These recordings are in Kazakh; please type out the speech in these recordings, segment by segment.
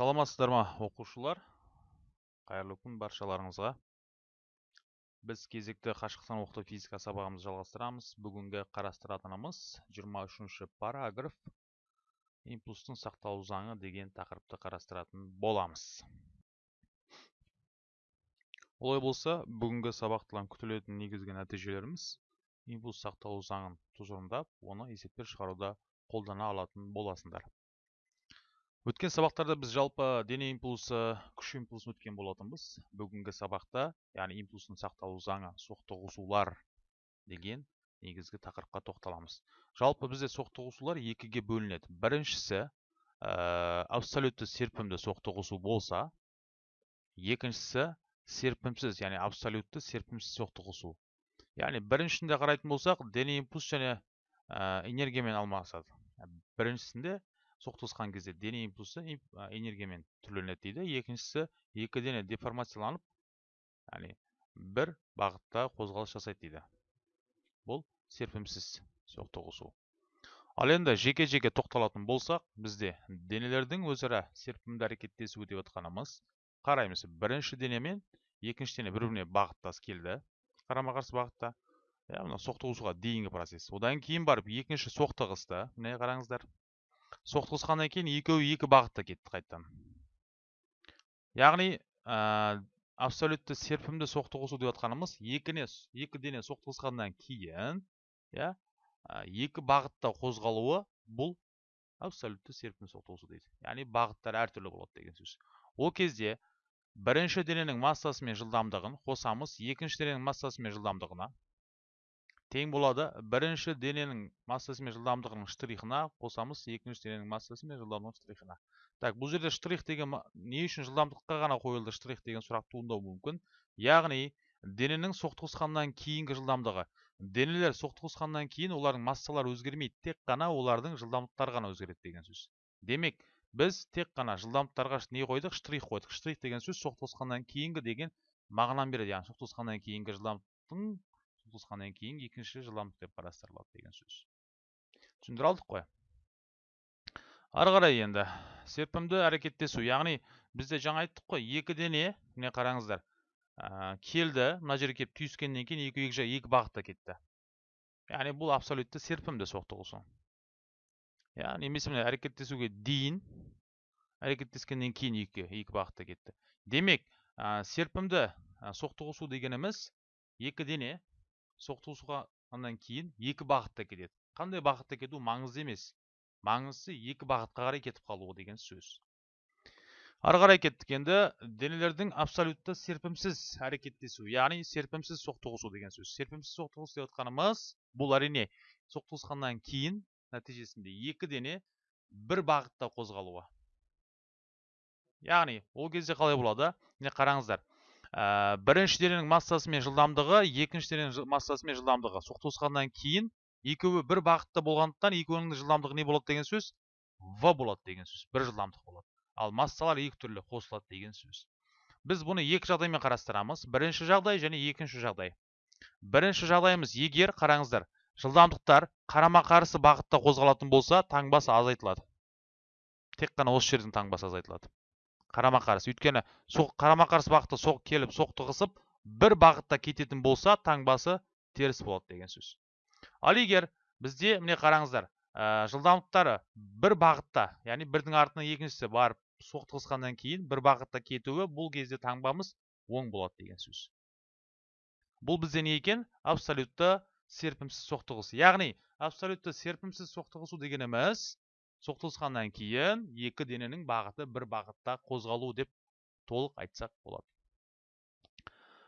саламатсыздар ма оқушылар? Қайырлы күн баршаларыңызға. Біз кезекті қашықтан оқыту физика сабағымызды жалғастырамыз. Бүгінгі қарастыратынымыз 23-ші параграф. Импульстың сақталу заңы деген тақырыпты қарастыратын боламыз. Олай болса бүгінгі сабақтан күтілетін негізгі нәтижелеріміз импульс сақталу заңын тұжырымдап оны есептер шығаруда қолдана алатын боласыңдар өткен сабақтарда біз жалпы дене импульсы күш импульсын өткен болатынбыз. Бүгінгі сабақта яғни импульстың сақталу заңы соқтығысулар деген негізгі тақырыпқа тоқталамыз. Жалпы бізде соқтығысулар екіге бөлінеді. Біріншісі ә, абсолютті серпімді соқтығысу болса екіншісі серпімсіз яғни абсолютті серпімсіз соқтығысу. Яғни біріншісінде қарайтын болсақ дене импульс және ә, энергиямен алмасады. Біріншісінде соқтығысқан кезде дене импульсы энергиямен түрленеді дейді екіншісі екі дене деформацияланып яғни бір бағытта қозғалыс жасайды дейді бұл серпімсіз соқтығысу ал енді жеке жеке тоқталатын болсақ бізде денелердің өзара серпімді әрекеттесуі деп отқанымыз қараймыз бірінші дене мен екінші дене бір біріне бағыттас келді қарама қарсы бағытта иә мына соқтығысуға дейінгі процесс одан кейін барып екінші соқтығысты міне қараңыздар соқтығысқаннан кейін екеуі екі бағытта кетті қайтадан. Яғни ә, абсолютті серпімді соқтығысу деп жатқанымыз екіне екі дене соқтығысқаннан кейін иә екі бағытта қозғалуы бұл абсолютті серпімді соқтығысу дейді. Яғни бағыттар әртүрлі болады деген сөз. Ол кезде бірінші дененің массасы мен жылдамдығын қосамыз екінші дененің массасы мен жылдамдығына тең болады. Бірінші дененің массасы мен жылдамдығының штрихына қосамыз. Екінші дененің массасы мен жылдамдығының штрихына. Так бұл жерде штрих деген не үшін жылдамдыққа ғана қойылды штрих деген сұрақ туындауы мүмкін? Яғни дененің соқтығысқаннан кейінгі жылдамдығы. Денелер соқтығысқаннан кейін олардың массалары өзгермейді. Тек қана олардың жылдамдықтары ғана өзгереді деген сөз. Демек біз тек қана жылдамдықтарға не қойдық? Штрих қойдық. Штрих деген сөз соқтығысқаннан кейінгі деген мағынаны береді. Яғни соқтығысқаннан кейінгі жылдамдықтың туысқаннан кейін екінші жылдамдық деп қарастырылады деген сөз. Түсіндіре алдық қой. Ары қарай енді серпімді әрекеттесу яғни бізде жаңа айттық қой екі дене міне қараңыздар ә, келді мына жерге келіп түйіскеннен кейін екі екі жақ екі бағытта кетті. Яғни бұл абсолютті серпімді соқтығысу. Иә немесе міне әрекеттесуге дейін әрекеттескеннен кейін екі екі бағытта кетті. Демек ә, серпімді ә, соқтығысу дегеніміз екі дене соқтығысқаннан кейін екі бағытта кетеді қандай бағытта кету маңызды емес. Маңыздысы екі бағытқа қарай кетіп қалуы деген сөз. Ары қарай кеттік енді. Денелердің абсолютті серпімсіз әрекеттесу яғни серпімсіз соқтығысу деген сөз. Серпімсіз соқтығысу деп отқанымыз бұл әрине соқтығысқаннан кейін нәтижесінде екі дене бір бағытта қозғалуы. Яғни ол кезде қалай болады? Міне қараңыздар. Ә, бірінші дененің массасы мен жылдамдығы екінші дененің массасы мен жылдамдығы. Соқтығысқаннан кейін екеуі бір бағытта болғандықтан екеуінің жылдамдығы не болады деген сөз? В болады деген сөз. Бір жылдамдық болады. Ал массалар екі түрлі қосылады деген сөз. Біз бұны екі жағдаймен қарастырамыз. Бірінші жағдай және екінші жағдай. Бірінші жағдайымыз егер қараңыздар жылдамдықтар қарама қарсы бағытта қозғалатын болса таңбасы азайтылады. Тек қана осы жердің таңбасы азайтылады. Қарама қарсы өйткені қарама қарсы бағытта соқ келіп соқтығысып бір бағытта кететін болса таңбасы теріс болады деген сөз. Ал егер бізде міне қараңыздар ә, жылдамдықтары бір бағытта яғни бірдің артынан екіншісі барып соқтығысқаннан кейін бір бағытта кетуі бұл кезде таңбамыз оң болады деген сөз. Бұл бізде не екен? Абсолютті серпімсіз соқтығыс яғни абсолютті серпімсіз соқтығысу дегеніміз соқтығысқаннан кейін екі дененің бағыты бір бағытта қозғалу деп толық айтсақ болады.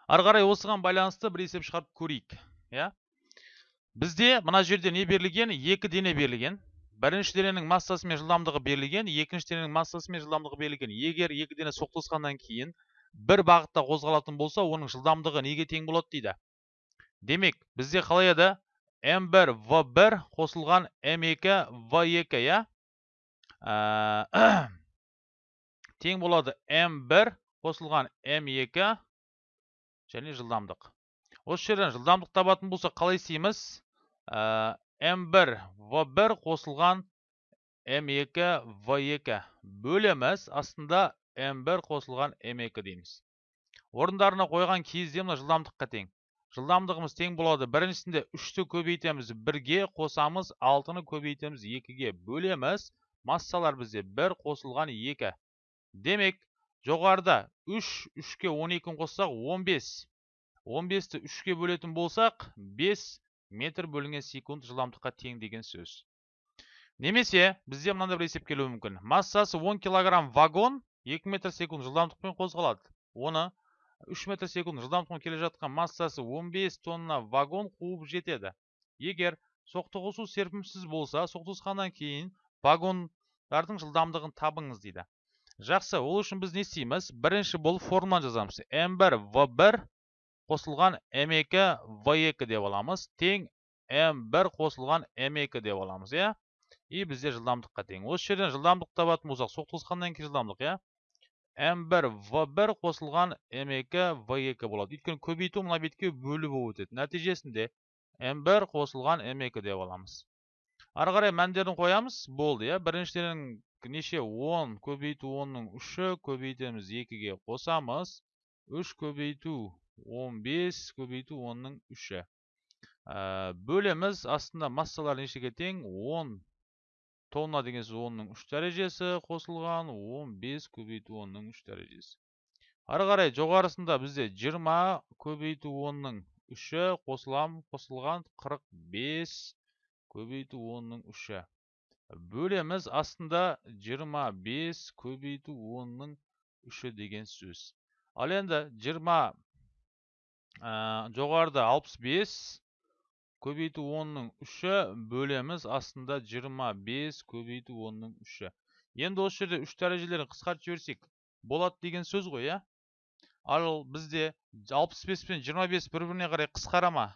Ары қарай осыған байланысты бір есеп шығарып көрейік иә? Бізде мына жерде не берілген? Екі дене берілген. Бірінші дененің массасы мен жылдамдығы берілген екінші дененің массасы мен жылдамдығы берілген. Егер екі дене соқтығысқаннан кейін бір бағытта қозғалатын болса оның жылдамдығы неге тең болады дейді? Демек бізде қалай еді? М1 в1 қосылған м2 в2 иә? тең болады М1 қосылған М2 және жылдамдық. Осы жерден жылдамдық табатын болса қалай істейміз? М1 В1 қосылған m2 v2 бөлеміз астында m1 қосылған m2 дейміз. Орындарына қойған кезде мына жылдамдыққа тең. Жылдамдығымыз тең болады. Біріншісінде үшті көбейтеміз бірге қосамыз алтыны көбейтеміз екіге бөлеміз. Массалар бізде бір қосылған екі. Демек жоғарыда үш үшке он екіні қоссақ он бес. Он бесті үшке бөлетін болсақ бес метр бөлінген секунд жылдамдыққа тең деген сөз. Немесе бізде мынандай бір есеп келуі мүмкін. Массасы 10 килограмм вагон 2 метр секунд жылдамдықпен қозғалады. Оны 3 метр секунд жылдамдықпен келе жатқан массасы 15 тонна вагон қуып жетеді. Егер соқтығысу серпімсіз болса соқтығысқаннан кейін вагондардың жылдамдығын табыңыз дейді. Жақсы ол үшін біз не істейміз? Бірінші бұл формуланы жазамыз. М1 в1 қосылған m2 v2 деп аламыз. Тең m1 қосылған m2 деп аламыз иә? И бізде жылдамдыққа тең. Осы жерден жылдамдық табатын болсақ соқтығысқаннан кейін жылдамдық иә? M1 v1 қосылған m2 v2 болады. Өйткені көбейту мына бетке бөлу болып өтеді. Нәтижесінде m1 қосылған m2 деп аламыз. Ары қарай мәндерін қоямыз. Болды иә. Біріншіден неше? 10 көбейту 10-ның үші. Көбейтеміз екіге қосамыз. 3 көбейту 15 көбейту 10-ның 3-і. Бөлеміз. Астында массалар нешеге тең? 10 тонна деген сөз 10-ның 3 дәрежесі қосылған, 15 көбейту 10-ның 3 дәрежесі. Ары қарай жоғарысында бізде 20 көбейту 10-ның 3-і қосылған 45 көбейту 10-ның 3-і. Бөлеміз астында 25 көбейту 10-ның 3-і деген сөз. Ал енді 20 жоғарыда 65 көбейту 10-ның үші бөлеміз астында 25 көбейту 10-ның үші. Енді осы жерде үш дәрежелерін қысқартып жіберсек болады деген сөз ғой, иә? Ал бізде 65 пен 25 бір-біріне қарай қысқара ма?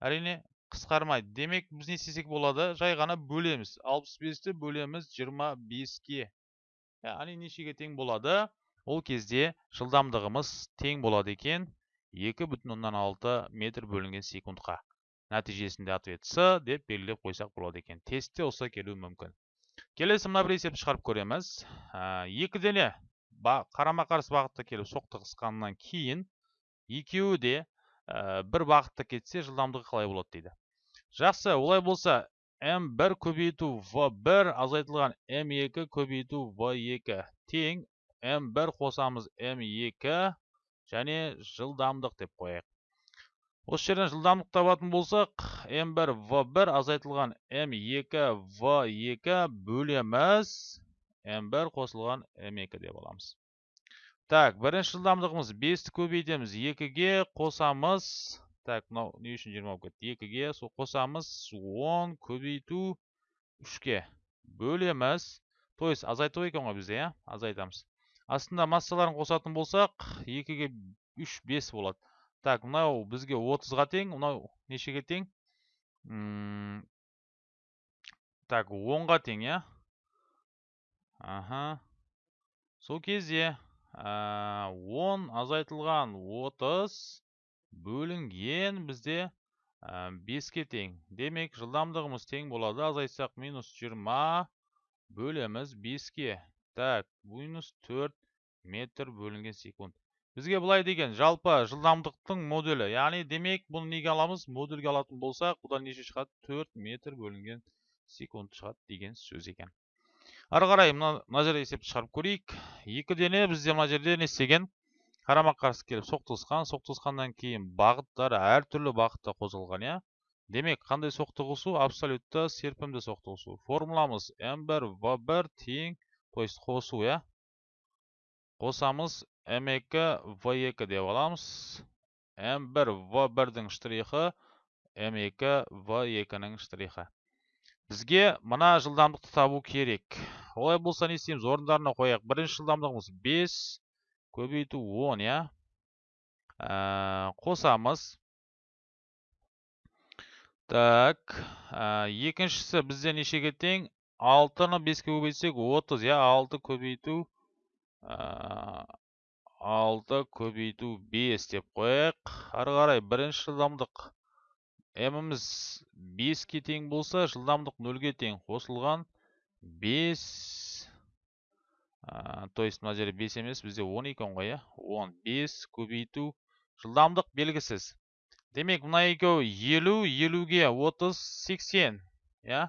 Әрине қысқармайды. Демек біз не істесек болады? Жай ғана бөлеміз. 65-ті бөлеміз 25-ке. Яғни нешеге тең болады? Ол кезде жылдамдығымыз тең болады екен екі бүтін оннан алты метр бөлінген секундқа нәтижесінде ответ с деп белгілеп қойсақ болады екен тестте осылай келуі мүмкін келесі мына бір есепті шығарып көреміз екі дене қарама қарсы бағытта келіп соқтығысқаннан кейін екеуі де бір бағытта кетсе жылдамдығы қалай болады дейді жақсы олай болса м1 көбейту в1 азайтылған м2 көбейту в2 тең м1 қосамыз м2 және жылдамдық деп қояйық. Осы жерден жылдамдық табатын болсақ m1 v1 азайтылған m2 v2 бөлеміз. M1 қосылған m2 деп аламыз. Так бірінші жылдамдығымыз 5-ті көбейтеміз 2-ге қосамыз. Так мынау не үшін 20 болып кетті? 2-ге сол қосамыз 10 көбейту 3-ке бөлеміз. То есть азайту екен ғой бізде иә? Азайтамыз. Астында массаларын қосатын болсақ екіге үш бес болады. Так мынау бізге отызға тең мынау нешеге тең? Так онға тең иә? Аха. Сол кезде он азайтылған отыз бөлінген бізде беске тең. Демек жылдамдығымыз тең болады. Азайтсақ минус жиырма бөлеміз беске. Так минус 4 метр бөлінген секунд. Бізге былай деген жалпы жылдамдықтың моделі. Яғни демек бұны неге аламыз? Модульге алатын болсақ бұдан неше шығады? 4 метр бөлінген секунд шығады деген сөз екен. Ары қарай мына жерде есепті шығарып көрейік. Екі дене бізде мына жерде не істеген қарама қарсы келіп соқтығысқан соқтығысқаннан кейін бағыттары әртүрлі бағытта қозғалған иә? Демек қандай соқтығысу? Абсолютті серпімді соқтығысу. Формуламыз м1 в1 тең то есть қосу иә? Қосамыз m2 v2 деп аламыз. M1 v1-дің штрихы m2 v2-ның штрихы. Бізге мына жылдамдықты табу керек. Олай болса не істейміз? Орындарына қояйық. Бірінші жылдамдығымыз 5 көбейту 10 иә қосамыз так екіншісі бізде нешеге тең алтыны беске көбейтсек отыз иә алты көбейту алты көбейту бес деп қояйық ары қарай бірінші жылдамдық міміз беске тең болса жылдамдық нөлге тең қосылған 5 то есть мына жерде 5 емес бізде 10 екен ғой иә? 10 5 көбейту жылдамдық белгісіз. Демек мына екеуі 50 50-ге 30 80 иә?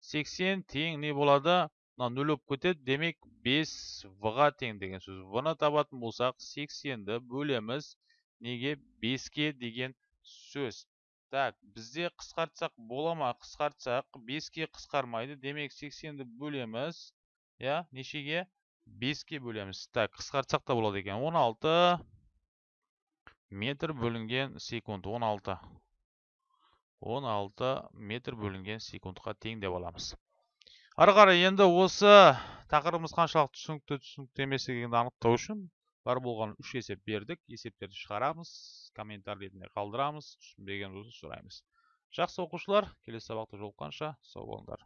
80 тең не болады? Мына нөл болып кетеді. Демек 5 в-ға тең деген сөз. В-ны табатын болсақ 80-ді бөлеміз. Неге? 5-ке деген сөз. Так бізде қысқартсақ бола ма? Қысқартсақ. 5-ке қысқармайды. Демек 80-ді бөлеміз иә? Нешеге? 5-ке бөлеміз. Так қысқартсақ та болады екен. 16 метр бөлінген секунд. 16 16 метр бөлінген секундқа тең деп аламыз. Ары қарай енді осы тақырыбымыз қаншалықты түсінікті түсінікті емес екенін анықтау үшін бар болған үш есеп бердік. Есептерді шығарамыз комментарий ретінде қалдырамыз түсінбеген болса сұраймыз. Жақсы оқушылар келесі сабақта жолыққанша сау болыңдар